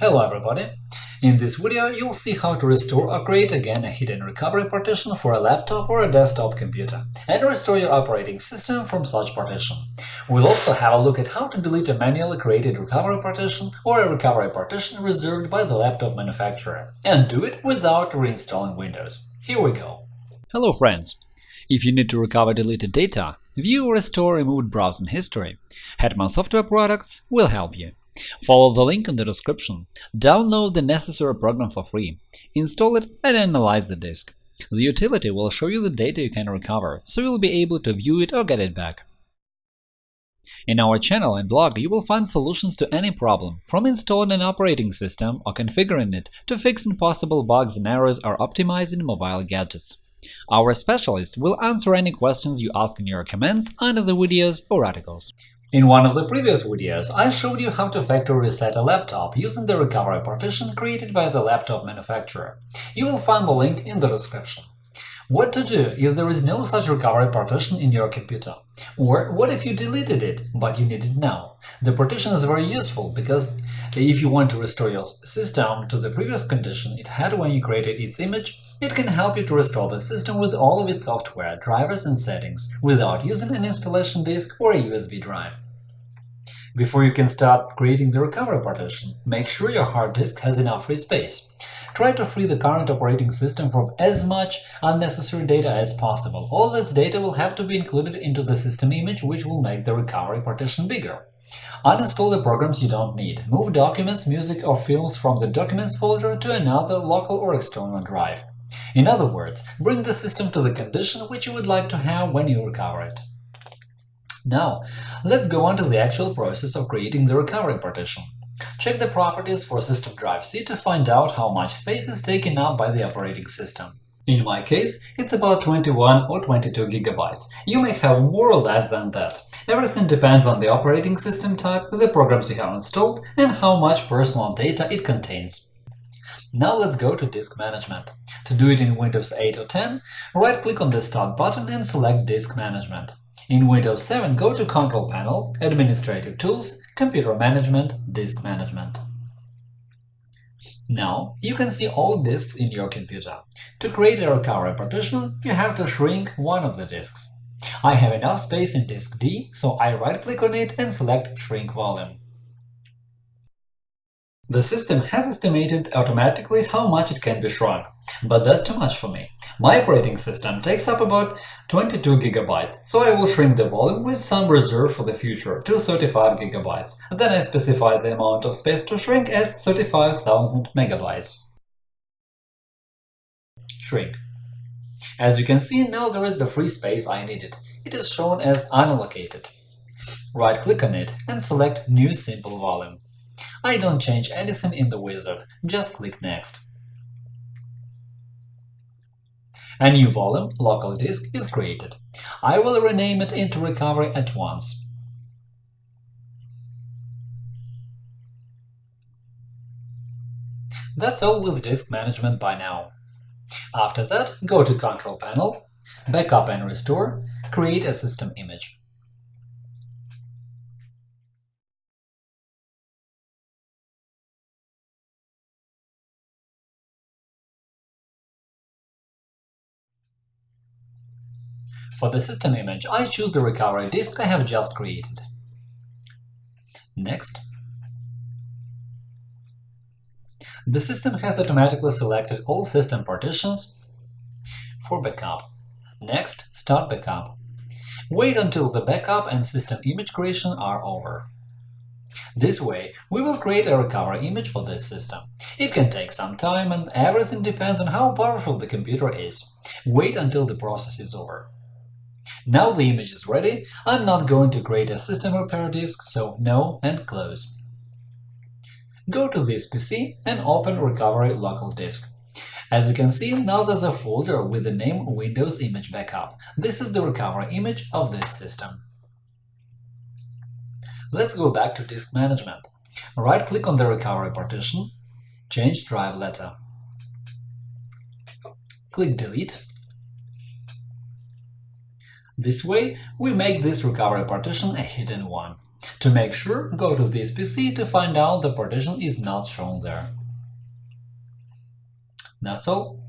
Hello everybody! In this video you'll see how to restore or create again a hidden recovery partition for a laptop or a desktop computer, and restore your operating system from such partition. We'll also have a look at how to delete a manually created recovery partition or a recovery partition reserved by the laptop manufacturer, and do it without reinstalling Windows. Here we go! Hello friends! If you need to recover deleted data, view or restore removed browsing history, Hetman Software Products will help you. Follow the link in the description, download the necessary program for free, install it and analyze the disk. The utility will show you the data you can recover, so you'll be able to view it or get it back. In our channel and blog you will find solutions to any problem, from installing an operating system or configuring it to fixing possible bugs and errors or optimizing mobile gadgets. Our specialists will answer any questions you ask in your comments under the videos or articles. In one of the previous videos, I showed you how to factory reset a laptop using the recovery partition created by the laptop manufacturer. You will find the link in the description. What to do if there is no such recovery partition in your computer? Or what if you deleted it, but you need it now? The partition is very useful because if you want to restore your system to the previous condition it had when you created its image, it can help you to restore the system with all of its software, drivers and settings, without using an installation disk or a USB drive. Before you can start creating the recovery partition, make sure your hard disk has enough free space. Try to free the current operating system from as much unnecessary data as possible. All this data will have to be included into the system image, which will make the recovery partition bigger. Uninstall the programs you don't need. Move documents, music or films from the Documents folder to another local or external drive. In other words, bring the system to the condition which you would like to have when you recover it. Now, let's go on to the actual process of creating the recovery partition. Check the properties for System Drive C to find out how much space is taken up by the operating system. In my case, it's about 21 or 22 gigabytes. You may have more or less than that. Everything depends on the operating system type, the programs you have installed, and how much personal data it contains. Now let's go to Disk Management. To do it in Windows 8 or 10, right-click on the Start button and select Disk Management. In Windows 7, go to Control Panel, Administrative Tools, Computer Management, Disk Management. Now you can see all disks in your computer. To create a recovery partition, you have to shrink one of the disks. I have enough space in disk D, so I right-click on it and select Shrink Volume. The system has estimated automatically how much it can be shrunk, but that's too much for me. My operating system takes up about 22 GB, so I will shrink the volume with some reserve for the future to 35 GB. Then I specify the amount of space to shrink as 35,000 MB. Shrink. As you can see, now there is the free space I needed. It is shown as unallocated. Right-click on it and select New Simple Volume. I don't change anything in the wizard, just click Next. A new volume, local disk, is created. I will rename it into Recovery at once. That's all with disk management by now. After that, go to Control Panel, Backup and Restore, create a system image. For the system image, I choose the recovery disk I have just created. Next. The system has automatically selected all system partitions for backup. Next, Start Backup. Wait until the backup and system image creation are over. This way, we will create a recovery image for this system. It can take some time, and everything depends on how powerful the computer is. Wait until the process is over. Now the image is ready, I'm not going to create a system repair disk, so no and close. Go to this PC and open Recovery Local Disk. As you can see, now there's a folder with the name Windows Image Backup. This is the recovery image of this system. Let's go back to Disk Management. Right-click on the recovery partition, change drive letter. Click Delete this way, we make this recovery partition a hidden one. To make sure, go to this PC to find out the partition is not shown there. That's all.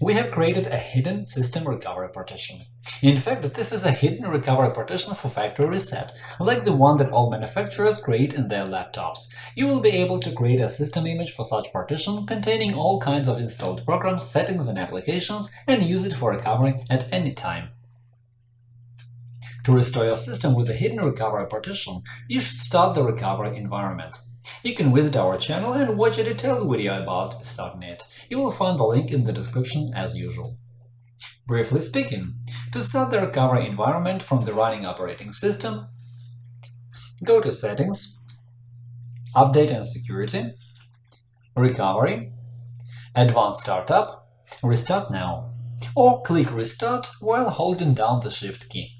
We have created a hidden system recovery partition. In fact, this is a hidden recovery partition for factory reset, like the one that all manufacturers create in their laptops. You will be able to create a system image for such partition containing all kinds of installed programs, settings and applications and use it for recovery at any time. To restore your system with a hidden recovery partition, you should start the recovery environment. You can visit our channel and watch a detailed video about starting it. You will find the link in the description as usual. Briefly speaking, to start the recovery environment from the running operating system, go to Settings, Update and Security, Recovery, Advanced Startup, Restart Now, or click Restart while holding down the Shift key.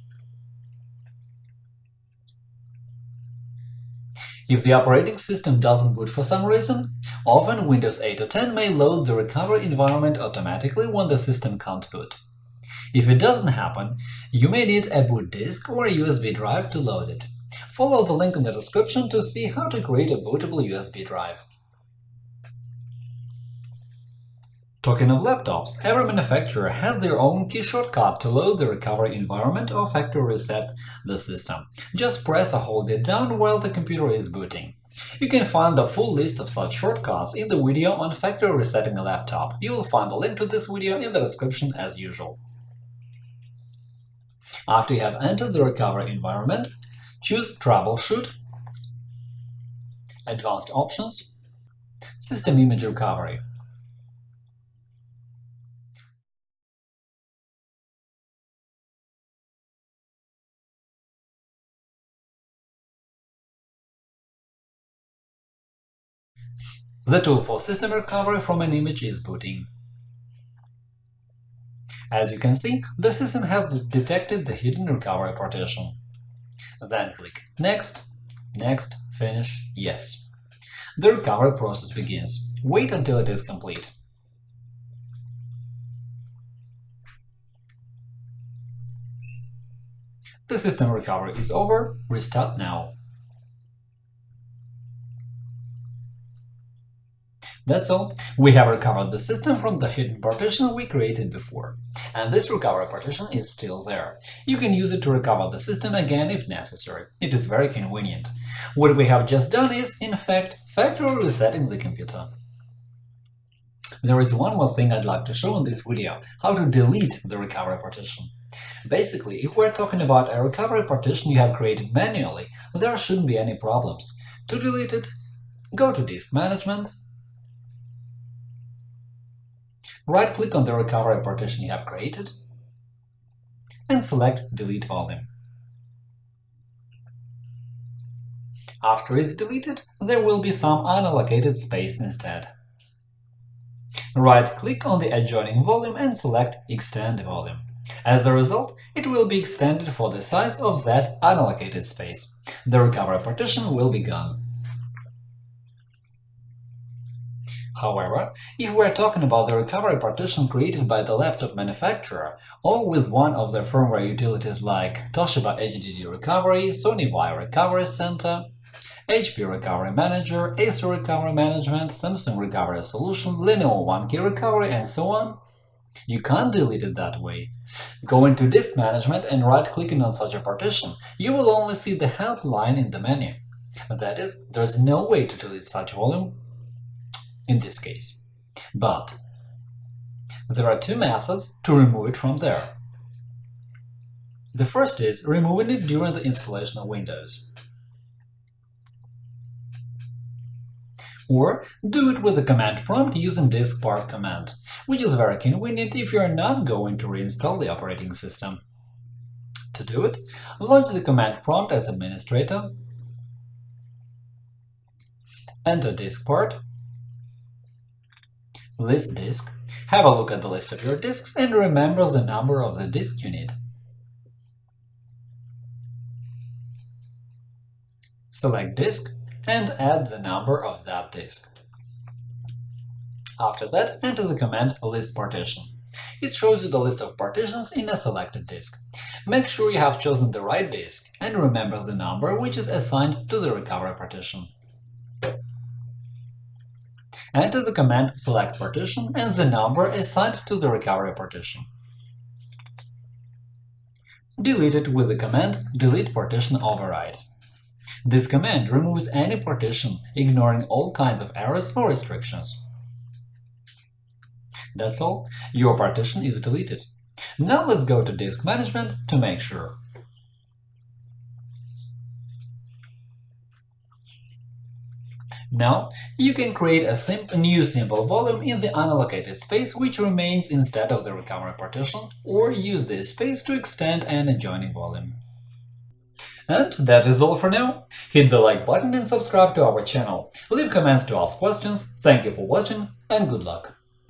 If the operating system doesn't boot for some reason, often Windows 8 or 10 may load the recovery environment automatically when the system can't boot. If it doesn't happen, you may need a boot disk or a USB drive to load it. Follow the link in the description to see how to create a bootable USB drive. Talking of laptops, every manufacturer has their own key shortcut to load the recovery environment or factory reset the system. Just press or hold it down while the computer is booting. You can find the full list of such shortcuts in the video on factory resetting a laptop. You will find the link to this video in the description as usual. After you have entered the recovery environment, choose Troubleshoot, Advanced Options, System Image Recovery. The tool for system recovery from an image is booting. As you can see, the system has detected the hidden recovery partition. Then click Next, Next, Finish, Yes. The recovery process begins. Wait until it is complete. The system recovery is over. Restart now. That's all. We have recovered the system from the hidden partition we created before. And this recovery partition is still there. You can use it to recover the system again if necessary. It is very convenient. What we have just done is, in fact, factory resetting the computer. There is one more thing I'd like to show in this video – how to delete the recovery partition. Basically, if we're talking about a recovery partition you have created manually, there shouldn't be any problems. To delete it, go to Disk Management, Right-click on the recovery partition you have created and select Delete Volume. After it's deleted, there will be some unallocated space instead. Right-click on the adjoining volume and select Extend volume. As a result, it will be extended for the size of that unallocated space. The recovery partition will be gone. However, if we're talking about the recovery partition created by the laptop manufacturer or with one of their firmware utilities like Toshiba HDD Recovery, Sony Vaio Recovery Center, HP Recovery Manager, Acer Recovery Management, Samsung Recovery Solution, Lenovo OneKey Recovery, and so on, you can't delete it that way. Go into Disk Management and right-clicking on such a partition, you will only see the help line in the menu. That is, there is no way to delete such volume in this case. But there are two methods to remove it from there. The first is removing it during the installation of Windows. Or do it with the command prompt using diskpart command, which is very convenient if you are not going to reinstall the operating system. To do it, launch the command prompt as administrator, enter diskpart, list disk, have a look at the list of your disks and remember the number of the disk you need. Select disk and add the number of that disk. After that, enter the command list partition. It shows you the list of partitions in a selected disk. Make sure you have chosen the right disk and remember the number which is assigned to the recovery partition. Enter the command select partition and the number assigned to the recovery partition. Delete it with the command delete partition override. This command removes any partition, ignoring all kinds of errors or restrictions. That's all, your partition is deleted. Now let's go to Disk Management to make sure. Now, you can create a, sim a new simple volume in the unallocated space which remains instead of the recovery partition, or use this space to extend an adjoining volume. And that is all for now. Hit the like button and subscribe to our channel. Leave comments to ask questions. Thank you for watching and good luck!